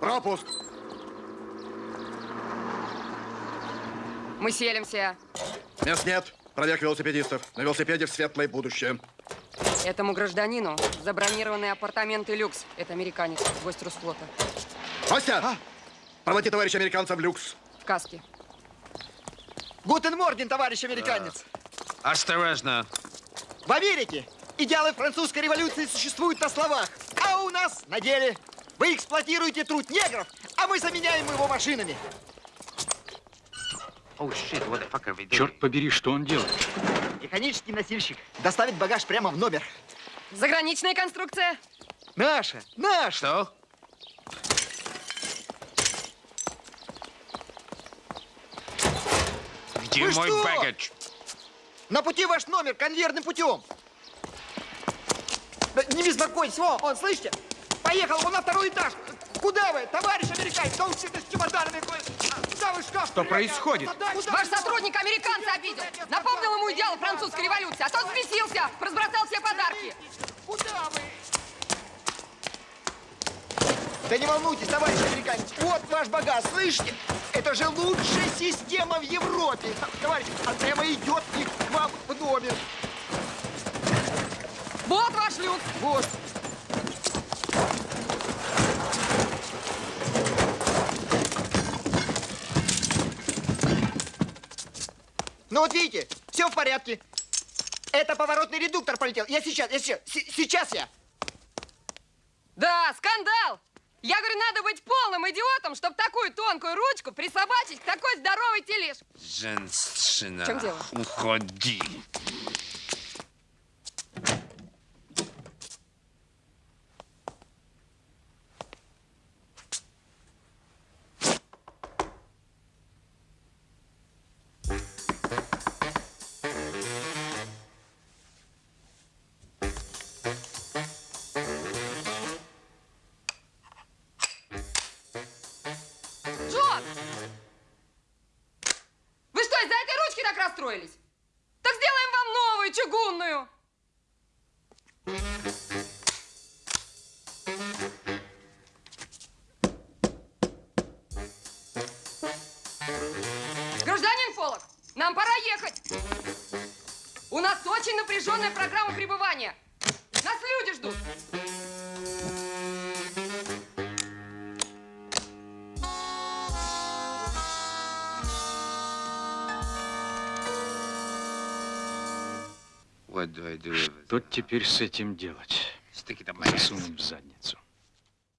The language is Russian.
Пропуск. Мы селимся. Мест нет. Проверка велосипедистов. На велосипеде в светлое будущее. Этому гражданину забронированные апартаменты люкс. Это американец, гость Русфлота. Костя! А? Проводи товарища американца в люкс. В каске. Guten Morgen, товарищ американец. А, осторожно. В Америке идеалы французской революции существуют на словах, а у нас на деле. Вы эксплуатируете труд негров, а мы заменяем его машинами. Черт побери, что он делает? Механический носильщик доставит багаж прямо в номер. Заграничная конструкция. Наша, наша. Что? Где Вы мой что? багаж? На пути ваш номер конвейерным путем. Да не беспокойтесь, о, он, слышите? Поехал он на второй этаж. Куда вы, товарищ американец? Да он с чемоданами. Куда вы шкаф? Что происходит? Ваш сотрудник американца обидел. Напомнил ему идеалы французской революции, а тот взбесился, разбросал все подарки. Куда вы? Да не волнуйтесь, товарищ американец. Вот ваш багаж, слышите? Это же лучшая система в Европе. Товарищ, он прямо идет и к вам в номер. Вот ваш люк. Вот. Ну вот видите, все в порядке. Это поворотный редуктор полетел. Я сейчас, я сейчас, сейчас я. Да, скандал. Я говорю, надо быть полным идиотом, чтобы такую тонкую ручку присобачить к такой здоровой тележ. Женщина. В чем дело? Уходи. Джон! Вы что, из-за этой ручки так расстроились? Так сделаем вам новую, чугунную. Нам пора ехать. У нас очень напряженная программа пребывания. Нас люди ждут. Что теперь с этим делать? Засунем в задницу.